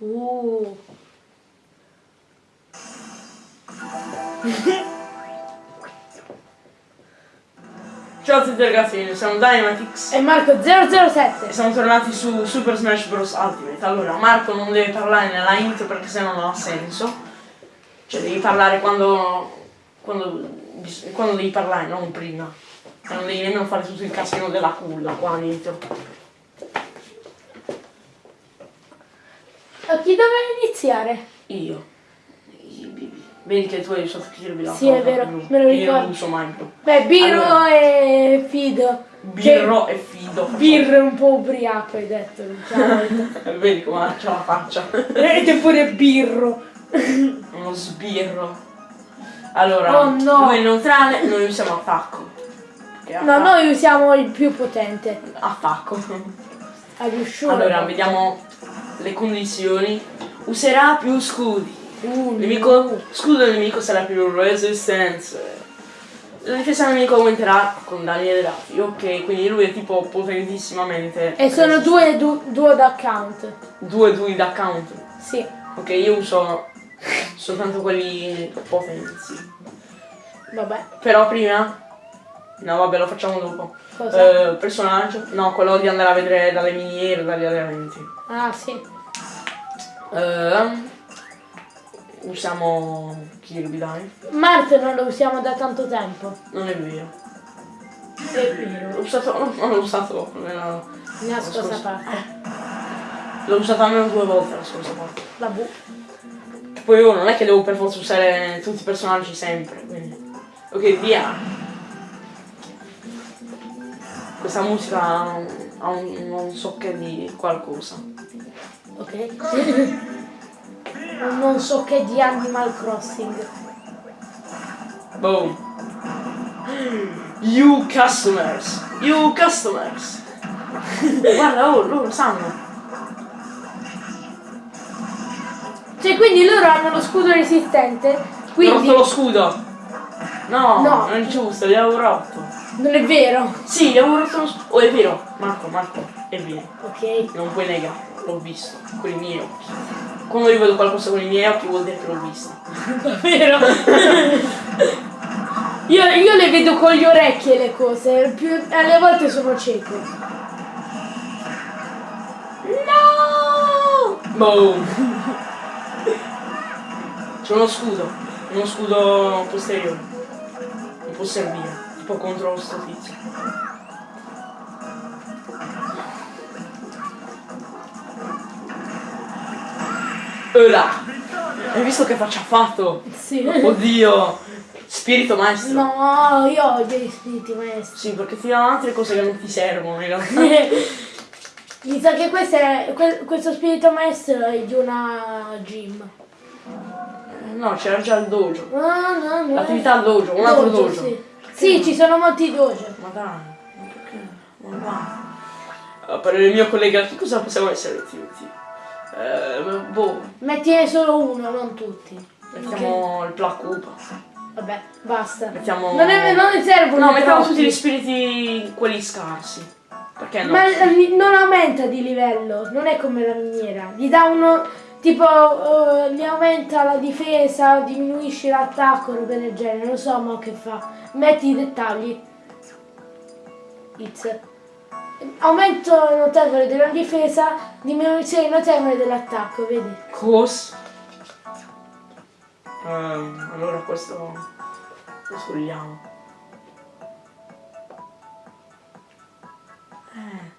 Uh. Ciao a tutti ragazzi, siamo Dynamitix E Marco e 007. siamo tornati su Super Smash Bros. Ultimate. Allora, Marco non deve parlare nella intro perché sennò non ha senso. Cioè devi parlare quando, quando, quando devi parlare, non prima. E non devi nemmeno fare tutto il casino della culla qua dentro. A chi doveva iniziare? Io. Vedi che tu hai usato Kirby la Sì, è cosa vero, blu. me lo Io non ricordo. uso mai più. Beh, Birro Allora. e Fido. Birro e fido. Che... Birro è un po' ubriaco, hai detto. Vedi come c'ha la faccia. Vedete pure Birro. Uno sbirro. Allora, Oh, no. è neutrale, noi usiamo attacco. Che No, noi usiamo il più potente. Attacco. Allora, vediamo le condizioni. Userà più scudi. Uh, Nemico, scudo del nemico sarà più resistance. La difesa del nemico aumenterà con danni elevati. Ok, quindi lui è tipo potentissimamente. E sono resistente. due du- duo d'account. Due due da count. Sì. Ok, io uso soltanto quelli potenti. Vabbè. Però prima. No, vabbè, lo facciamo dopo. Cosa? Eh, personaggio? No, quello di andare a vedere dalle miniere, dagli allenamenti. Ah, sì. Eh, usiamo Kirby, dai. Marte non lo usiamo da tanto tempo. Non è vero. È vero. L'ho usato. No, non l'ho usato. nella- La la scorsa parte. L'ho usato almeno due volte la scorsa volta. La bu. Poi io non è che devo per forza usare tutti i personaggi sempre. Quindi. Ok, via. Questa musica ha un, ha un, non so che di qualcosa. Ok. non so che di Animal Crossing. Boom. You customers. You customers. Guarda, oh, loro sanno. Cioè, quindi loro hanno lo scudo resistente. Ho Quindi. rotto lo scudo. No, No. non è giusto, li avevo rotto. Non è vero. Sì, avevo rotto lo scudo. Oh, è vero. Marco, Marco, è vero. Ok. Non puoi negare. L'ho visto. Con i miei occhi. Quando io vedo qualcosa con i miei occhi vuol dire che l'ho visto. Vero? io, io le vedo con gli orecchi le cose. Più, alle volte sono cieco. No! Boom. C'è uno scudo. Uno scudo posteriore. Mi può servire. Tipo contro sto tizio. Ora. Hai visto che faccia ha fatto? Sì. Oddio. Spirito maestro. No, io odio gli spiriti maestri. Sì, perché ti danno altre cose che non ti servono in realtà. Mi sa che questo, è, que- questo spirito maestro è di una gym. No, c'era già il dojo. No, no, no. L'attività al dojo, un altro dojo. Sì. Sì, ci sono molti dojo. Ma dai, ma perché? Ma va. A parere mio collega, che cosa possiamo essere tutti? Eh, boh, Mettine solo uno, non tutti. mettiamo il Black Koopa. Vabbè, basta. Mettiamo... Non, è, non ne servono No, mettiamo tutti gli spiriti, quelli scarsi. Perché no? Ma eh, non aumenta di livello, non è come la miniera. Gli dà uno, tipo, eh, gli aumenta la difesa, diminuisce l'attacco, robe del genere. Non so ma che fa. Metti i dettagli. It's. Aumento notevole della difesa, diminuzione notevole dell'attacco, vedi? Cos. Ehm, allora questo lo scogliamo. Eh.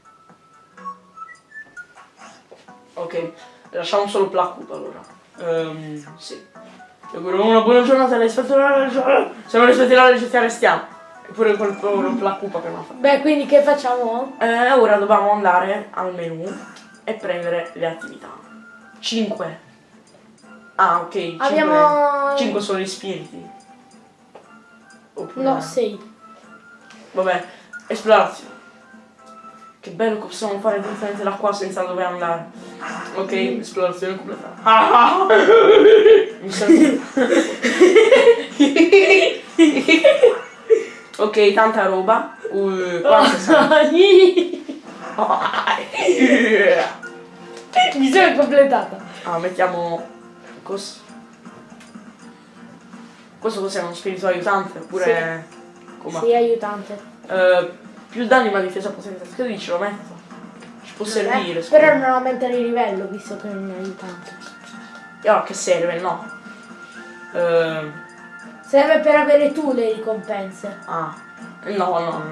Ok, lasciamo solo Koopa allora. Ehm, sì. Vi auguro una buona giornata rispetto alla legge. Se non rispetti la legge ti arrestiamo. Eppure quel povero Black Koopa che non ha fatto. Beh, quindi che facciamo? Eh, ora dobbiamo andare al menu e prendere le attività. 5. Ah, ok. 5 Abbiamo- sono gli spiriti. Oppure... No, sei. Vabbè, esplorazione. Che bello che possiamo fare direttamente da qua senza dove andare. Ok, esplorazione completata. Ah! Mi sento... ok, tanta roba. Uh, quante sono? Mi sono completata. Ah, mettiamo... Cos... Questo cos'è? Uno spirito aiutante? Oppure... Come? Sì, aiutante. Eh, più danni ma difesa potente. Che dici? Lo metto? Ci può servire. Eh, scusa. però non aumentare il livello visto che è un aiutante. E ora che serve? No. Eh, Serve per avere tu le ricompense. ah. No, no, no.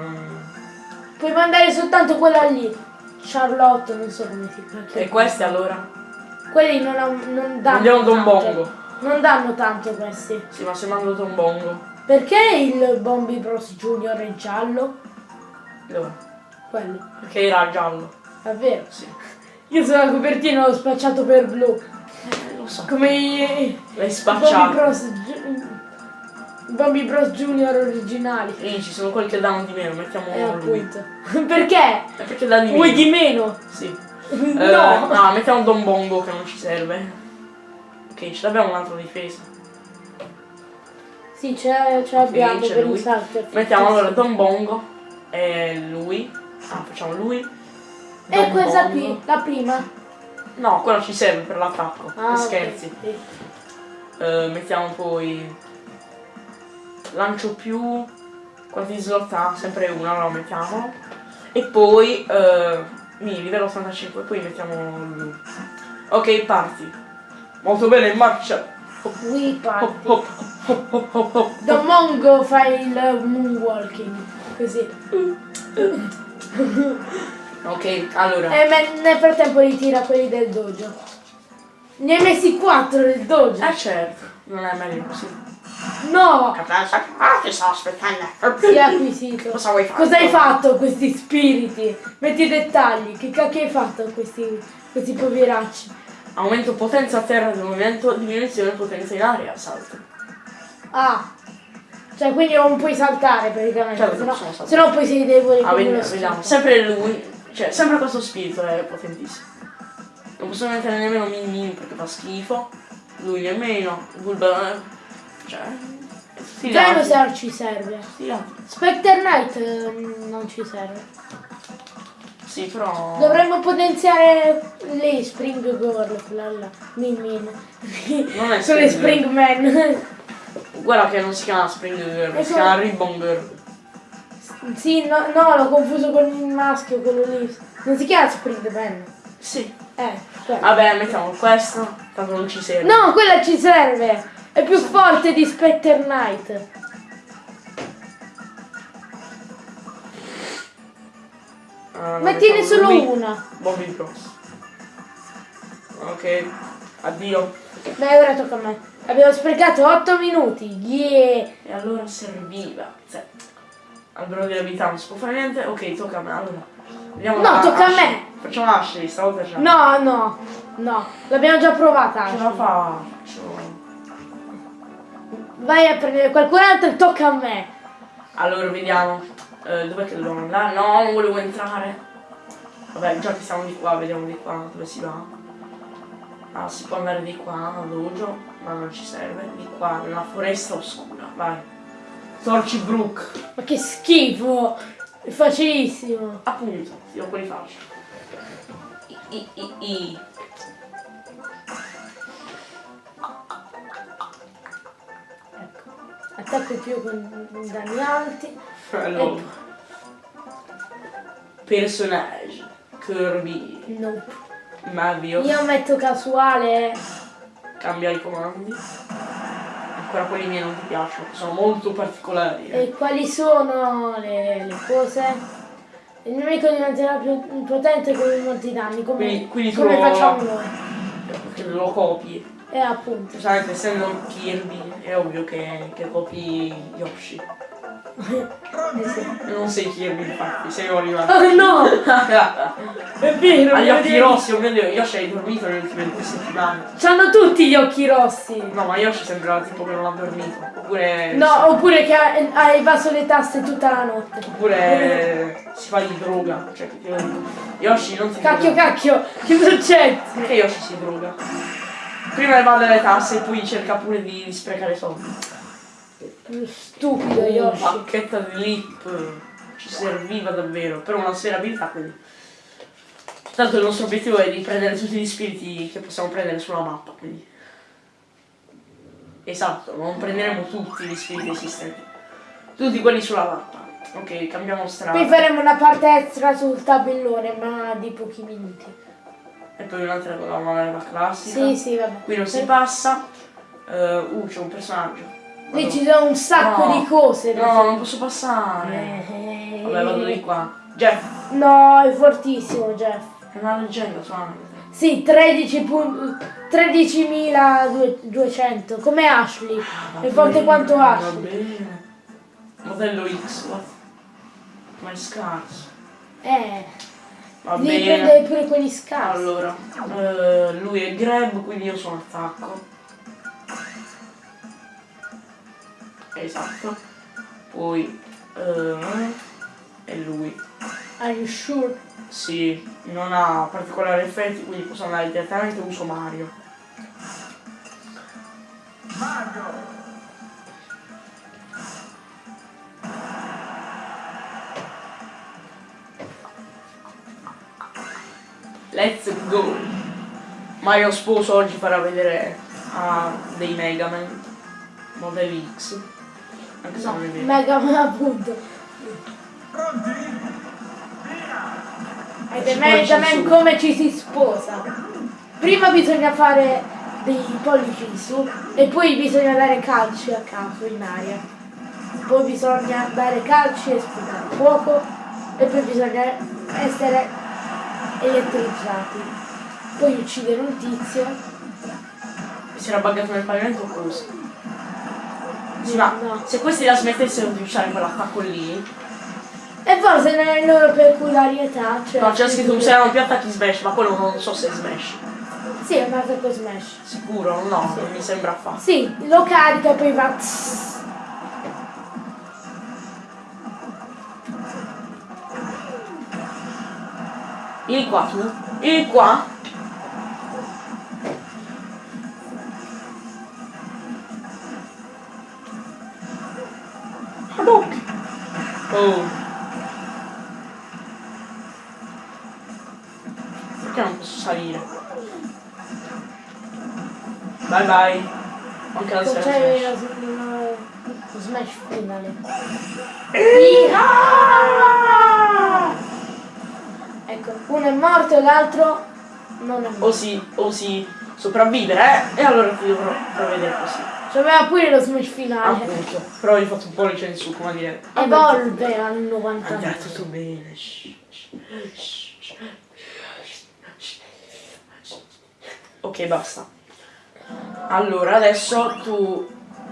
Puoi mandare soltanto quella lì. Charlotte, non so come si chiama. E questi allora? Quelli non, non danno Andiamo da un tanto. bongo. Non danno tanto questi. Sì, ma se mando da un bongo. Perché il Bombi Bros Junior è giallo? Dove? Quello. Perché era giallo. Davvero? Sì. Io sulla copertina l'ho spacciato per blu. Eh, lo so. Come i, L'hai spacciato. Bros. Ju- i Bombi Bros Junior originali. Lì ci sono quelli che danno di meno, mettiamo Eh appunto. Perché? Eh, perché dà di meno. Vuoi di meno? Sì. no. Eh, no, mettiamo Don Bongo che non ci serve. Ok, ce l'abbiamo un'altra difesa. Sì, ce, l'abbiamo c'è per lui. un salto. Mettiamo allora Don Bongo e lui. Ah, facciamo lui. E questa qui, la prima. No, quella ci serve per l'attacco. Ah, scherzi. sì. Eh, mettiamo poi. Lancio più. Quanti slot ha? Sempre una, allora mettiamo. E poi. Eh, mi livello 85, poi mettiamo lui. Ok, parti. Molto bene, in marcia. Qui Hop, parti. hop, hop, hop, hop, hop. Da Mongo fai il moonwalking. Così. Ok, allora. E me- nel frattempo ritira quelli del dojo. Ne hai messi quattro del dojo. Eh certo, non è meglio così. No! Ah, ti sto aspettando. Si è acquisito. Cosa vuoi fare? Cosa hai fatto a questi spiriti? Metti i dettagli. Che cacchio hai fatto a questi, questi poveracci? Aumento potenza a terra del movimento, diminuzione potenza in aria, salto. Ah. Cioè quindi non puoi saltare praticamente. Certo, se no, possono saltare. se no poi sei debole Ah, vediamo, vediamo. Sempre lui, cioè, sempre questo spirito è potentissimo. Non possiamo mettere nemmeno Min Min perché fa schifo. Lui nemmeno. Bulba. eh, Cioè. Dinosaur ci serve. Altri. Spectre Knight ehm, non ci serve. Sì, però. Dovremmo potenziare le Spring Girl, quella là. Min Min. Non è Sono le Spring Man. Guarda che non si chiama Spring Girl, si chiama Ribbon Girl. sì, no, no, l'ho confuso con il maschio, quello lì. Non si chiama Spring Man. Sì. Eh, quello. Vabbè, mettiamo questo, tanto non ci serve. No, quella ci serve. È più forte di Spectre Knight. Ah, Ma tiene mettiamo solo lui. una. Bobby Bros. Ok, addio. Beh, ora tocca a me. Abbiamo sprecato 8 minuti. Yeah. E allora serviva. Cioè, albero delle abilità non si può fare niente. Ok, tocca a me. Allora. Vediamo No, la- tocca a Ashley. me. Facciamo Ashley, stavolta ce la No, no, no. L'abbiamo già provata. Ce la faccio. Vai a prendere qualcun altro e tocca a me. Allora, vediamo. Eh, dov'è che dobbiamo andare? No, non volevo entrare. Vabbè, già che siamo di qua, vediamo di qua dove si va. Ah, si può andare di qua al dojo, ma non ci serve. Di qua, nella foresta oscura. Vai. Torchybrook. Ma che schifo. È facilissimo. Appunto, io poi faccio. I, i, i, i. Ecco. Attacco più con danni alti. Allora. Personaggio. Kirby. Nope. Mario. Io metto casuale. Cambia i comandi. Ancora quelli miei non ti piacciono, sono molto particolari. eh. E quali sono le, le cose? Il nemico diventerà più potente con molti danni, come, Quindi- quindi come lo- facciamo noi. Perché lo copi. E appunto. Giustamente essendo Kirby è ovvio che, che copi Yoshi. Non sei Kirby infatti, sei Oliver. Oh no! È vero, Ha gli occhi devi- rossi, Dio, Yoshi hai dormito nelle ultime due settimane. C'hanno tutti gli occhi rossi. No, ma Yoshi sembra tipo che non ha dormito. Oppure. No, oppure che ha, ha evaso le tasse tutta la notte. Oppure si fa di droga. Cioè. Yoshi non si Cacchio, droga. cacchio, che succede? Perché Yoshi si droga? Prima evade le tasse e poi cerca pure di, di sprecare soldi. Stupido Uh, Yoshi. Bacchetta di lip. Ci serviva davvero. Per una sfera abilità quindi. Tanto il nostro obiettivo è di prendere tutti gli spiriti che possiamo prendere sulla mappa, quindi. Esatto, non prenderemo tutti gli spiriti esistenti. Tutti quelli sulla mappa. Ok, cambiamo strada. Poi faremo una parte extra sul tabellone, ma di pochi minuti. E poi un'altra con la classica. Sì, sì, vabbè. Qui non si passa. Eh, uh, c'è un personaggio. Vado- ci sono un sacco No. di cose. No, fare. non posso passare. Eh, Vabbè, vado di qua. Jeff, No, è fortissimo, Jeff. è una leggenda suona. Sì, 13 pun- 13.200, come Ashley. È forte quanto Va Ashley. bene. Modello X? Ma è scarso. Eh, Va devi bene. prendere pure quelli scarsi. Allora, eh, lui è grab, quindi io sono attacco. Esatto. Poi eh, è lui. Are you sure? Sì, non ha particolari effetti, quindi posso andare direttamente uso Mario. Let's go! Mario Sposo oggi farà vedere a dei Mega Man Model X. Anche se non è vero. Mega Man appunto. Ed è Mega Man su. come ci si sposa. Prima bisogna fare dei pollici in su e poi bisogna dare calci a caso in aria. Poi bisogna dare calci e sputare fuoco e poi bisogna essere elettrizzati. Poi uccidere un tizio. Si era buggato nel pavimento o cosa? Sì, ma No. se questi la smettessero di usare quell'attacco lì, E forse nelle loro peculiarità. Cioè no, c'è scritto useranno più attacchi smash, ma quello non so se è smash. Sì, è un attacco smash. Sicuro? No, non mi sembra affatto. Sì, lo carica e poi va. Vieni qua vieni qua. Bye. Anche la. C'è smash. lo- lo smash finale. Ecco, uno è morto e l'altro non è morto. Osi, osi sopravvivere, eh? E allora ti dovrò prevedere così. C'aveva pure lo smash finale. Appunto. Però hai fatto un po' di su, come dire. Evolve al Andrà 99. tutto bene. Ok, basta. Allora, adesso tu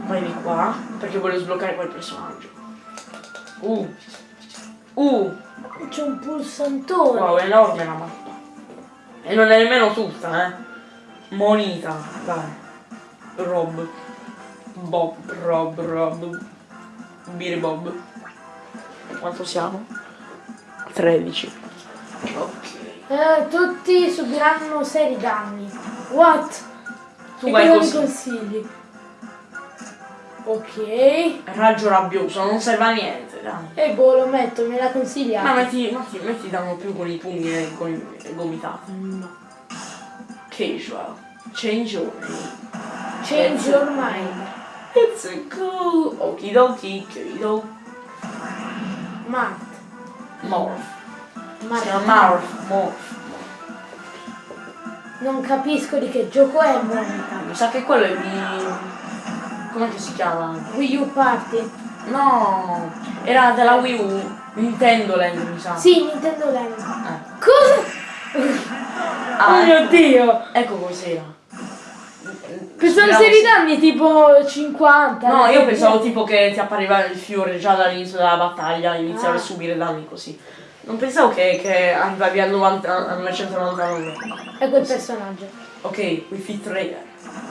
vai di qua, perché voglio sbloccare quel personaggio. Uh. Uh. C'è un pulsantone. Wow, è enorme la mappa. E non è nemmeno tutta, eh. Monita, dai. Rob. Bob, Rob, Rob. Biri Bob. Quanto siamo? 13. Ok. Eh, tutti subiranno seri danni. What? Tu e vai cosa mi così. consigli? Ok. Raggio rabbioso, non serve a niente, dai. E boh, lo metto, me l'ha consigliato. Ma metti, metti, metti danno più con i pugni e con i gomitati. No. Casual. Change your name. Change your mind. It's a cool. Okidoki, kido. Matt. Morph. Chiama Morph. Morph. Non capisco di che gioco è Monica. Mi sa che quello è di. Come che si chiama? Wii U Party. No! Era della Wii U. Nintendo Land, mi sa. Sì, Nintendo Land. Eh. Cosa? Ah, oh mio ecco. dio! Ecco cos'era. Pensavo si- danni tipo 50. No, io pensavo tipo che ti appariva il fiore già dall'inizio della battaglia, iniziavi Ah. a subire danni così. Non pensavo che, che arrivavi a 90, a 999. È quel personaggyo. Ok, Fit Raider.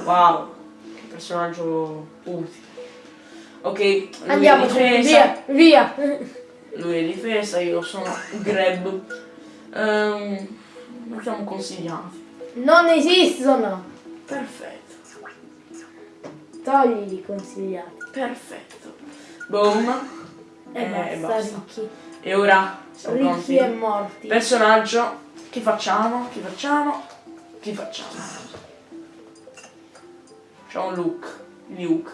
Wow, che personaggio utile. Ok, lui Andiamo, via, via. Lui è difesa, io sono grab. Ehm, mettiamo consigliati. Non esistono. Perfetto, Togli i consigliati. perfetto. Boom. E Eh, basta, basta. E ora siamo Ricchi e pronti. morti. Personaggio Chi facciamo? Chi facciamo? Chi facciamo? C'è un look. Luke.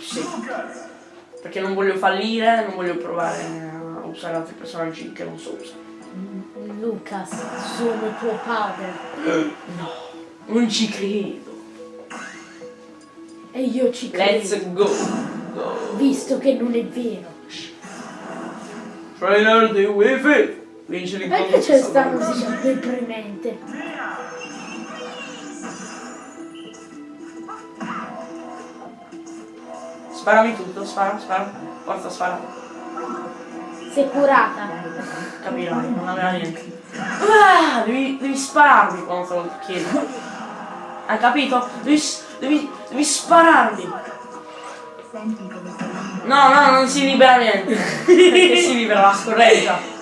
Sì. Perché non voglio fallire, non voglio provare a usare altri personaggi che non so usare. Lucas, sono tuo padre. No, non ci credo. E io ci credo. Let's go. go. Visto che non è vero. Trainer di Wi-Fi. Vince l'incontro. Perché c'è sta musica deprimente? Sparami tutto, spara, spara. Forza, spara. Sei curata. Capirai, non aveva niente. Ah, devi, devi spararmi quando te lo chiedo. Hai capito? Devi, devi, devi spararmi. No, no, non si libera niente. Perché si libera la scorreggia.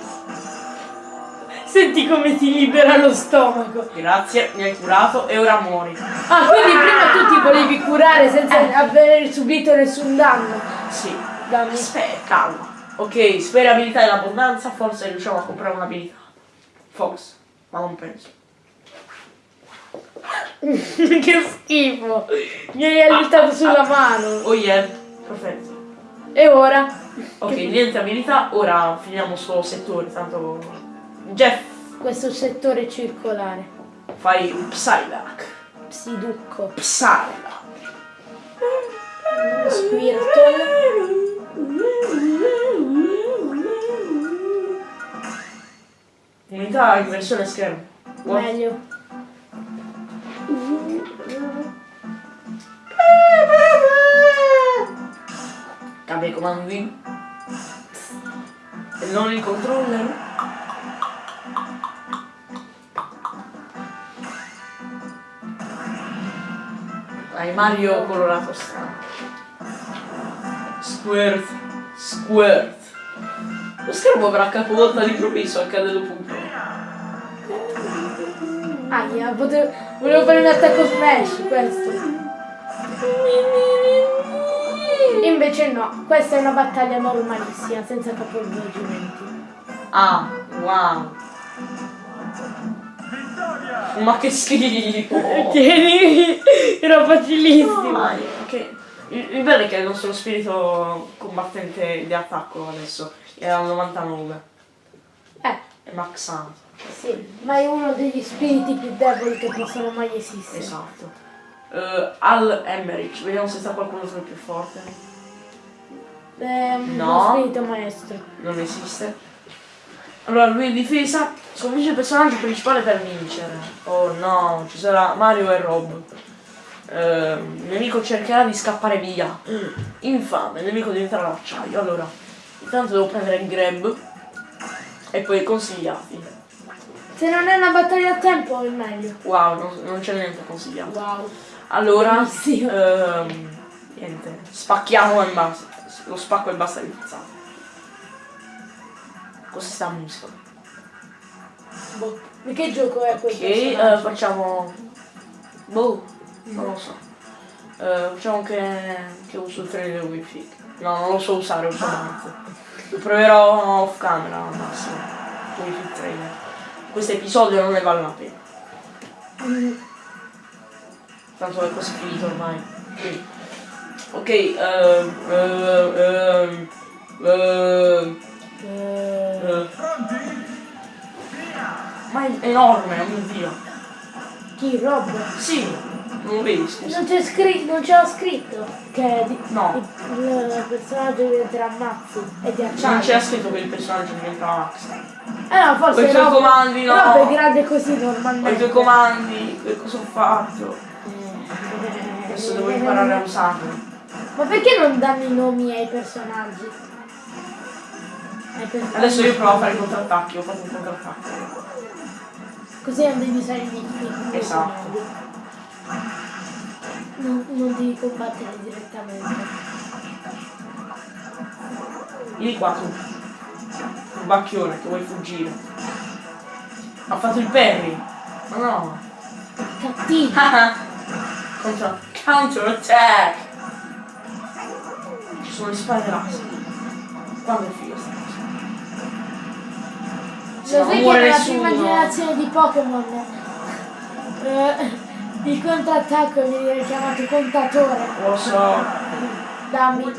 Senti come ti libera lo stomaco. Grazie, mi hai curato e ora muori. Ah, quindi prima tu ti volevi curare senza aver subito nessun danno. Sì. Dammi. Aspetta, calma. Ok, spera abilità in abbondanza, forse riusciamo a comprare un'abilità. Fox, ma non penso. che schifo. Mi hai aiutato sulla mano. Oh yeah, perfetto. E ora? Ok, niente abilità, ora finiamo sto settore, tanto... Jeff, Questo settore circolare. fai un Psylocke. Psiducco. Psylocke. Squirtle. Unità in versione schermo. What? Meglio. Cambia i comandi. E non il controller. Hai Mario colorato strano. Squirt. Squirt. Lo schermo verrà capovolto all'improvviso, accade dopo un po'. Aia, volevo fare un attacco smash questo. Invece no, questa è una battaglia normalissima, senza capovolgimenti. Ah, wow. Ma che schifo! Tieni, era facilissimo. Dai, che- Il, il bello è che il nostro spirito combattente di attacco adesso è al 99. Eh, È maxato. sì, ma è uno degli spiriti più deboli che possono mai esistere. Esatto. Eh, Al Emmerich, vediamo se sta qualcuno più forte. Un No. spirito maestro. Non esiste. Allora, lui è difesa, sconfigge il personaggio principale per vincere. Oh no, ci sarà Mario e Rob. Eh, il nemico cercherà di scappare via. Infame, il nemico diventerà l'acciaio. Allora, intanto devo prendere il grab e poi consigliati. Se non è una battaglia a tempo è meglio. Wow, non, non c'è niente consigliato. Wow. Allora, ehm, niente, spacchiamo e basta. Lo spacco e basta di pizzata. Cos'è sta musica? Boh. Di che gioco è questo? Eh, facciamo... Boh, non lo so. Eh, facciamo che, che uso il del wifi. No, non lo so usare ultimamente. Lo proverò off camera al massimo. Wifi trainer. Questo episodio non ne vale la pena. Tanto è quasi finito ormai. Quindi. Ok, ehm, ehm, ehm, ehm, Eh, eh. Ma è enorme, oh mio dio. chi? Rob? Sì, non lo vedi, scusa. Non c'è scritto, non c'era scritto che No. il, il personaggio diventerà Mazzi e di acciaio. Non c'è scritto che il personaggio diventa Max. Eh no, forse Con i tuoi Rob- comandi, no. Rob è grande così Con i normalmente. tuoi comandi, che cosa ho fatto? Adesso devo imparare a usarli. Ma perché non danno i nomi ai personaggi? Ai personaggi. Adesso io provo a fare i contrattacchi, ho fatto un contrattacco. Così non devi usare i nick. Esatto. Non, non devi combattere direttamente. Vieni qua tu. Un bacchione che vuoi fuggire. Ha fatto il parry. Ma no. Cattivo. Contra counter attack. Sono le spade laser. Quando è figa sta cosa? Lo non sai che nella prima generazione di Pokémon eh, il contrattacco viene chiamato contatore. Lo so. Dammi.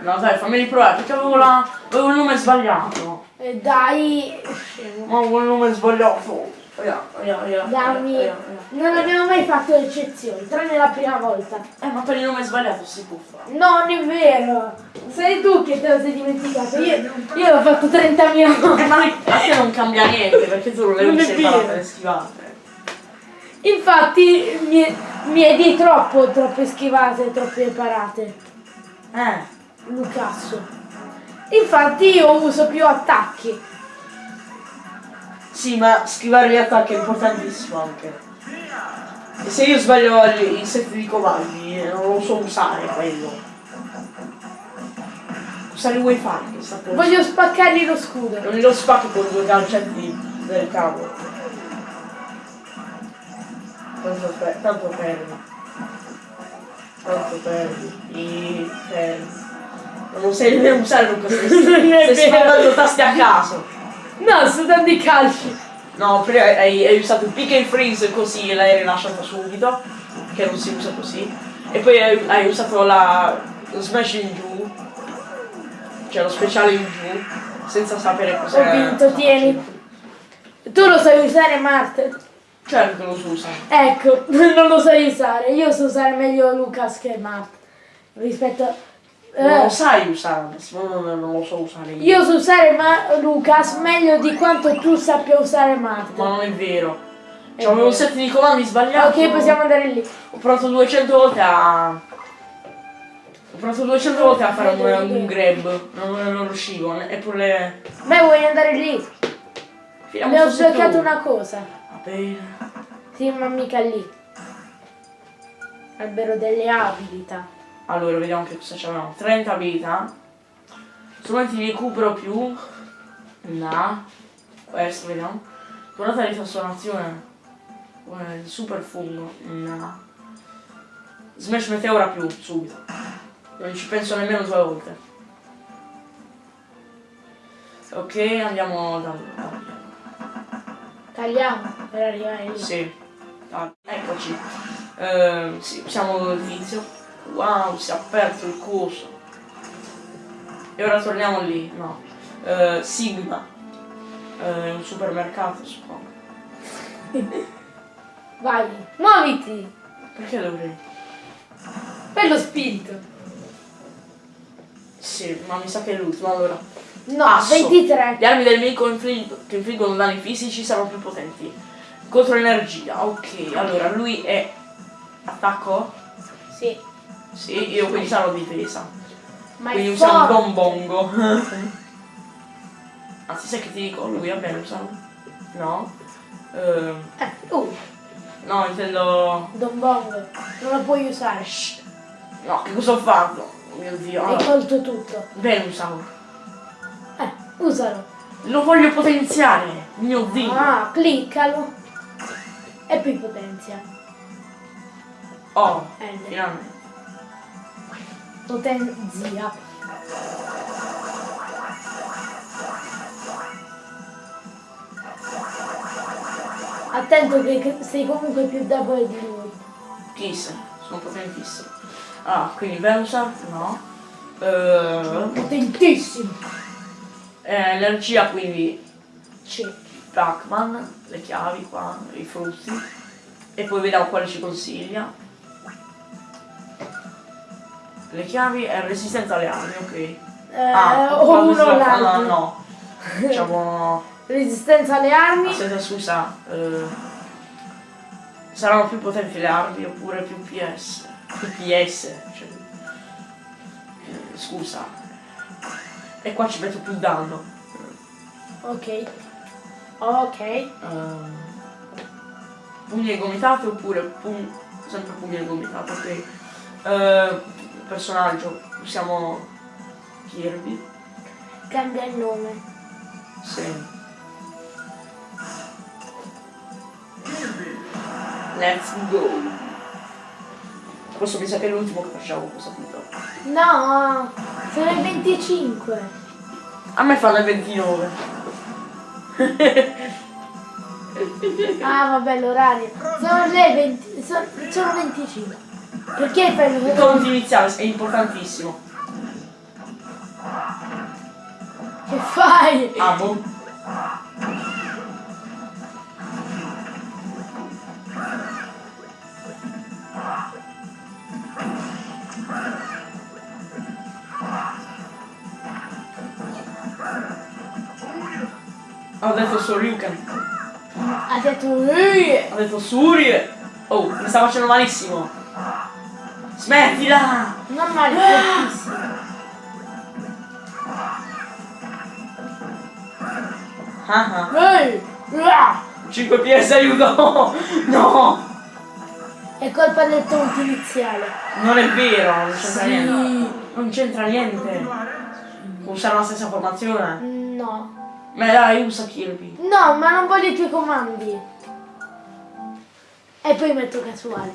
No dai, fammi riprovare, perché avevo, la... avevo il nome sbagliato. Eh, dai. Scemo. Ma avevo il nome sbagliato. Dammi. Non abbiamo mai fatto eccezioni, tranne la prima volta. Eh, ma per il nome sbagliato si può fare. No, non è vero. Sei tu che te lo sei dimenticato. Io, io l'ho fatto 30.000 Eh, volte. ma a te non cambia niente, perché tu non le usi per le schivate. Infatti mi, mi è di troppo, troppe schivate, troppe parate. Eh. Lucasso. Infatti io uso più attacchi. Sì, ma schivare gli attacchi è importantissimo anche. E se io sbaglio gli- i set di cavalli, eh, non lo so usare quello. Vuoi fare questa cosa? Voglio spaccargli lo scudo. Non lo spacchi con due calcetti del cavo. Tanto, per, tanto perdi. Tanto perdi. I perdi. Non sai nemmeno usare Non è stai spandando tasti a caso. No, sto dando i calci. No, prima hai, hai usato il pick and freeze così l'hai rilasciato subito, che non si usa così. E poi hai, hai usato la, lo smash in giù, cioè lo speciale in giù, senza sapere cos'è. Ho vinto, tieni. Tu lo sai usare, Mart? Certo lo si usa. Ecco, non lo sai usare. Io so usare meglio Lucas che Mart. Rispetto Eh, lo sai usare, adesso, non, non lo so usare io. io so usare Ma- Lucas meglio di quanto tu sappia usare Mart. Ma non è vero. Cioè, avevo vero. set di comandi sbagliato. Ok, possiamo andare lì. Ho provato 200 volte a... Ho provato 200 volte a fare un, un grab, non, non riuscivo, eppure... Beh, vuoi andare lì? Finiamo set sbloccato una cosa. Va bene. Sì, ma mica lì. Albero delle abilità. Allora, vediamo che cosa c'abbiamo. 30 abilità. Strumenti di recupero più. No. Questo, vediamo. Durata di trasformazione. Super fungo. No. Smash meteora più, subito. Non ci penso nemmeno due volte. Ok, andiamo da... Tagliamo per arrivare lì. Sì. Ah, eccoci. Ehm, sì, siamo all'inizio. Wow, si è aperto il corso. E ora torniamo lì. No. Eh, Sigma. Eh, un supermercato, suppongo. Vai, muoviti! Perché dovrei? Per lo spirito. Sì, ma mi sa che è l'ultimo. Allora. No, Asso. 23. Le armi del nemico inflig- che infliggono danni fisici saranno più potenti. Contro l'energia. Ok, allora lui è attacco? Sì. Sì, io quindi sarò difesa. Ma Quindi forte. Don Bongo. Anzi, sai che ti dico? Lui bene usarlo? No? Ehm, Eh, uh, no, intendo... Don Bongo. Non lo puoi usare. Shh. No, che cosa ho fatto? Oh mio Dio. Hai Allora, tolto tutto. bene usavo. Eh, usalo. Lo voglio potenziare. Mio Dio. Ah, cliccalo. E poi potenzia. Oh, Eh, finalmente. Potenzia. Attento che sei comunque più debole di lui. Chissà, sono potentissimo. Ah, quindi Venusaur? No. Ehm, Potentissimo. eh, energia quindi Sì. Pac-Man, le chiavi qua, i frutti. E poi vediamo quale ci consiglia. Le chiavi e resistenza alle armi, ok. Eh, Ah, o uno o va- l'altro. No, no. Diciamo. Resistenza alle armi. Aspetta, scusa. eh, saranno più potenti le armi oppure più PS? Più PS. Cioè, eh, scusa. E qua ci metto più danno. Ok. Ok. Ehm, pugni e gomitate oppure pugni, sempre pugni e gomitate, ok. Eh, personaggio, usiamo Kirby. Cambia il nome. Sì. Let's go. Questo mi sa che è l'ultimo che facciamo questo punto. No, sono il 25. A me fanno il 29. Ah vabbè l'orario. Sono le 20. Sono, sono 25. Perché fai Il il conto iniziale è importantissimo. Che fai? Ah, boh. Ha detto Soryuken. Ha detto "Ehi!" Ha detto Suri. Oh, mi sta facendo malissimo. Smettila! Non male. Ah ah. Ehi! Ah! 5 PS aiuto! No! È colpa del tonto iniziale. Non è vero, non c'entra Sì. niente. Non c'entra niente. Usare la stessa formazione. No. Ma dai, usa Kirby. No, ma non voglio i tuoi comandi. E poi metto casuale.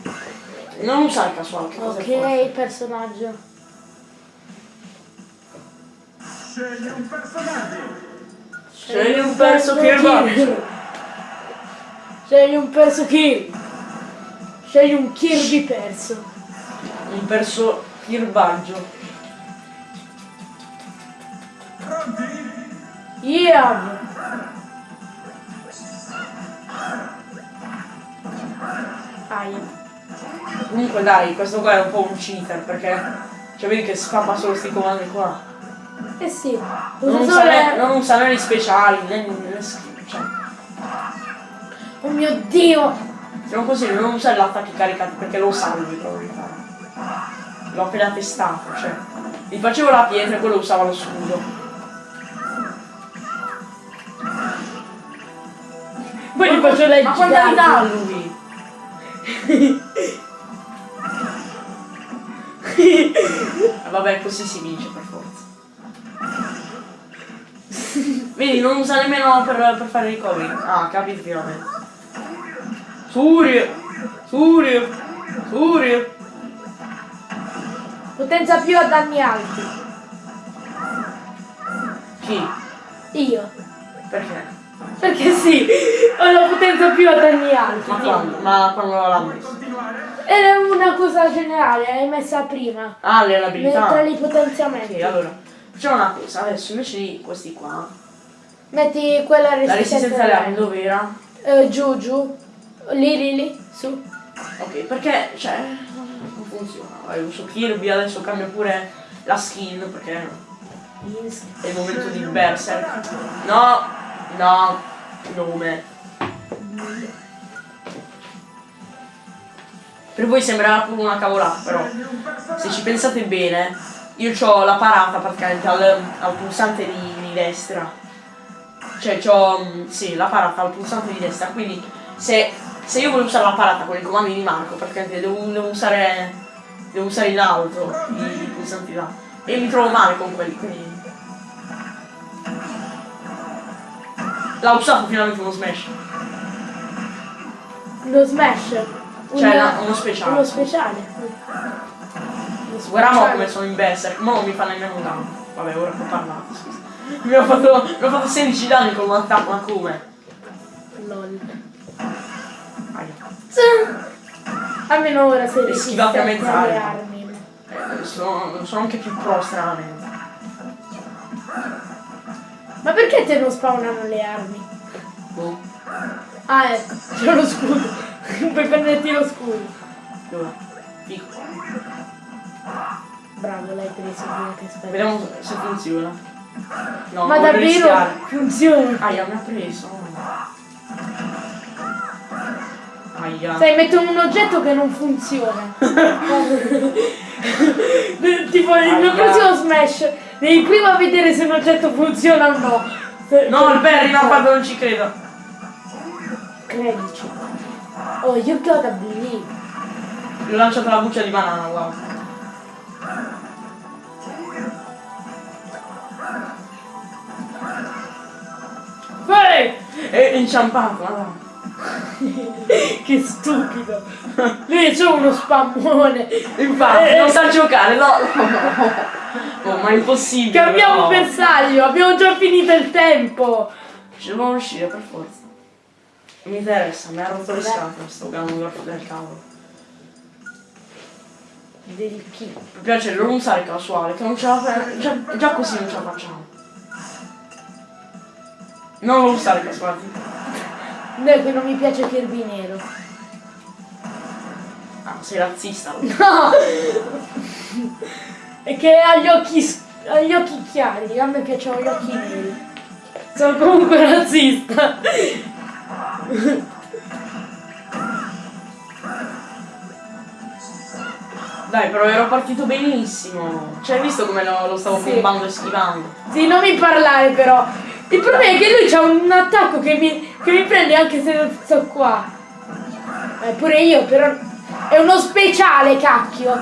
Non usare casuale, che cosa Ok, è forte? il personaggio. Scegli un personaggio. Scegli un perso Kirby. Scegli un perso Kirby. Scegli un Kirby perso. Un perso Kirbaggio. Pronti? Yeah! Aia. Comunque dai, questo qua è un po' un cheater perché. Cioè vedi che spamma solo sti comandi qua. Eh sì. Non Usa usa, le- non usa né gli speciali né, né cioè. Oh mio dio! Se non così non usare gli attacchi caricati perché lo salvi proprio. L'ho appena testato, cioè. Gli facevo la pietra e quello usava lo scudo. Poi gli faccio le Ma girate. età ha lui? Vabbè, così si vince per forza. Vedi, non usa nemmeno per, per fare i recovery. Ah, capito finalmente. Furio! Furio! Furio! Potenza più a danni alti. Chi? Io. Perché? Perché sì, ho la potenza più a danni alti. Ma quando? Ma quando l'ha messo? Era una cosa generale, l'hai messa prima. Ah, le Tra abilità. i potenziamenti. Ok, allora. Facciamo una cosa, adesso invece di questi qua. Metti quella La resistenza. resistenza alle armi dove era? Eh, giù, giù. Lì, lì, lì. Su. Ok, perché, cioè, non funziona. Vai, uso Kirby, adesso cambio pure la skin perché è il momento di Berserk. No, no, nome. Per voi sembrerà pure una cavolata, però se ci pensate bene, io ho la parata praticamente al, al pulsante di, di destra. Cioè ho, sì, la parata al pulsante di destra, quindi se, se io voglio usare la parata con i comandi di Marco, praticamente devo, devo usare devo usare in alto i, i pulsanti là. E mi trovo male con quelli, quindi. L'ha usato finalmente uno smash. Lo smash. Cioè, una- uno speciale. Uno speciale. Guarda mo come sono in berserk, non mi fa nemmeno un danno. Vabbè, ora ho parlato, scusa. Mi ha fatto, mi ha fatto 16 danni con un attacco, ma come? Lol. Aia. Almeno ora sei E schivate a mezz'aria. Eh, sono, sono anche più pro stranamente. Ma perché te non spawnano le armi? Boh. Ah ecco, c'è lo scudo. Puoi prenderti lo scudo. Dove? Bravo, l'hai preso quello che spero. Vediamo se funziona. No, Ma davvero rischiare. funziona? Aia, mi ha preso. Aia. Sai, metto un oggetto che non funziona. tipo nel mio prossimo smash devi prima vedere se un oggetto funziona o no. No, il Perry l'ha fatto, non ci credo. Credici. Oh, you gotta believe. Gli ho lanciato la buccia di banana, wow. Ehi! È inciampato, madonna. che stupido. Lui è solo uno spammone. Infatti, Eh, non sa giocare, no. Oh, ma è impossibile. Cambiamo no. bersaglio, abbiamo già finito il tempo. Ci devono uscire per forza. Non mi interessa, mi ha rotto le scatole sto Ganondorf del cavolo. Del chi? Mi piace non usare casuale, che non ce la fa- già, già così non ce la facciamo. Non lo usare casuale. No, che non mi piace Kirby nero. Ah, sei razzista. No! È che ha gli occhi, ha gli occhi chiari, a me piacciono gli occhi neri. Sono comunque razzista. Dai, però ero partito benissimo. Cioè, hai visto come lo, lo stavo Sì. bombando e schivando? Sì, non mi parlare però. Il problema è che lui ha un attacco che mi, che mi prende anche se non sto qua. Eh, pure io, però. È uno speciale, cacchio.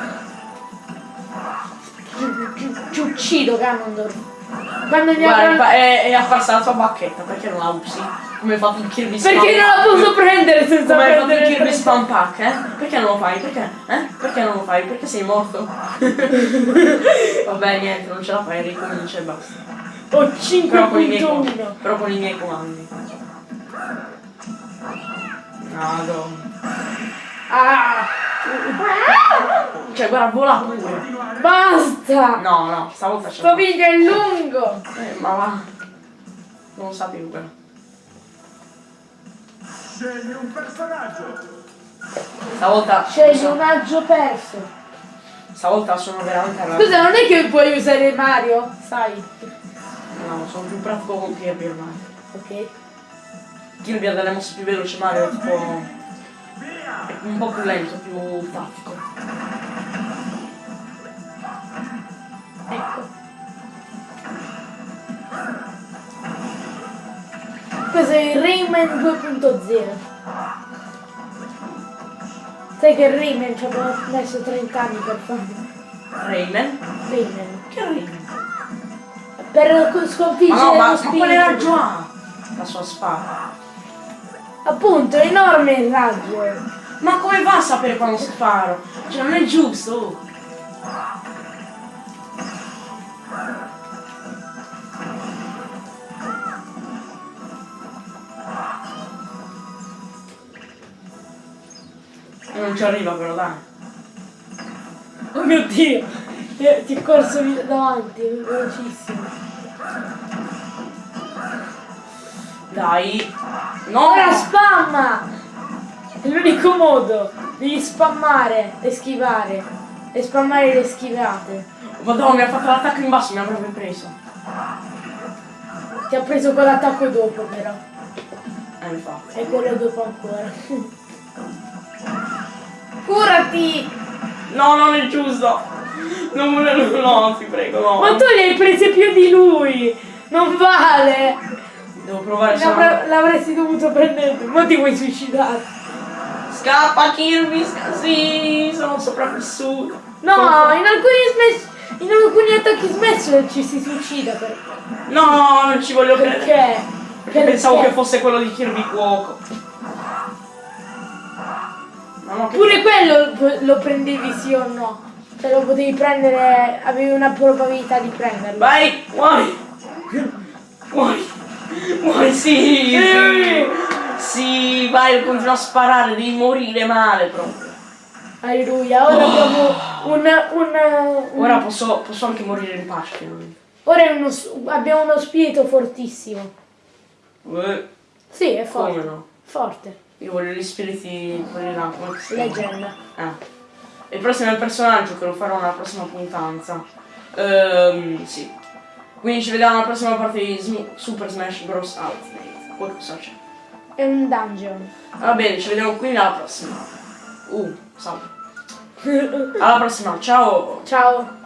Ci uccido, Ganondorf. Quando mi Guarda, avrà... è, è apparsa la tua bacchetta, perché non la usi? Come hai fatto in Kirby Spam Perché non la posso prendere senza Come hai fatto prendere Kirby Spam Pack, eh? Perché non lo fai? Perché? Eh? Perché non lo fai? Perché sei morto? Vabbè, niente, non ce la fai, ricomincia e basta. Ho Però con i miei 5.1. comandi. Però con i miei comandi. Madonna. Ah! Cioè, guarda, vola pure. Basta! No, no, stavolta c'è. Sto video è lungo! Eh, ma va. Non lo sapevo però. Scegli un personaggio. Stavolta. Scegli un aggio perso. Stavolta sono veramente arrabbiato. Scusa, non è che puoi usare Mario? Sai. No, sono più pratico con Kirby ormai. Ok. Kirby ha delle mosse più veloci, Mario è tipo. Un po' più lento, più tattico. Ecco. Questo è il Rayman 2.0. Sai che Rayman ci abbiamo messo 30 anni per farlo. Rayman? Rayman. Che Rayman? Per co- sconfiggere Ma no, ma, lo ma spirito. qual era già? La sua spada. Appunto, enorme il raggio. Ma come va a sapere quando sparo? Cioè non è giusto. E non ci arriva però dai. Oh mio dio! Ti ti è corso davanti, è velocissimo. Dai. No! Ora spamma! L'unico modo. Devi spammare e schivare. E spammare le schivate. Madonna, mi ha fatto l'attacco in basso, mi avrebbe preso. Ti ha preso quell'attacco dopo però. Eh, infatti. E quello dopo ancora. Curati! No, non è giusto. Non volevo, no, ti prego, no. Ma tu li hai prese più di lui! Non vale! Devo provare. L'avre- L'avresti dovuto prendere ma ti vuoi suicidare? Scappa Kirby, sca- sì, sono sopravvissuto. No, in alcuni in alcuni attacchi smash ci si suicida per... No, non ci voglio credere. Perché? Perché pensavo che fosse quello di Kirby Cuoco. No, che... Pure quello lo prendevi sì o no? Cioè lo potevi prendere, avevi una probabilità di prenderlo. Vai, muori. Muori. Muori, sì, sì. Sì, vai, continua a sparare, devi morire male proprio. Alleluia, ora abbiamo un, un, un- Ora posso, posso anche morire in pace finalmente. ora uno abbiamo uno spirito fortissimo. Eh, Sì, è forte. Come no? Forte. Io voglio gli spiriti quelli là, come si? Leggenda. Ah. Il prossimo è il personaggio che lo farò nella prossima puntanza. Ehm, sì. Quindi ci vediamo alla prossima parte di Super Smash Bros. Ultimate. Qualcosa c'è. È un dungeon. Va bene, ci vediamo quindi alla prossima. Uh, salve. Alla prossima, ciao! Ciao.